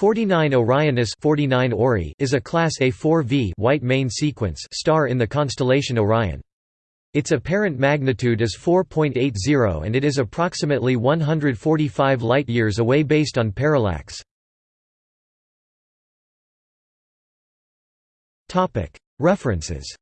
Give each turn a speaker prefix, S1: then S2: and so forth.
S1: 49 Orionis 49 Ori is a Class A4V white main sequence star in the constellation Orion. Its apparent magnitude is 4.80 and it is approximately 145 light-years away based on parallax. References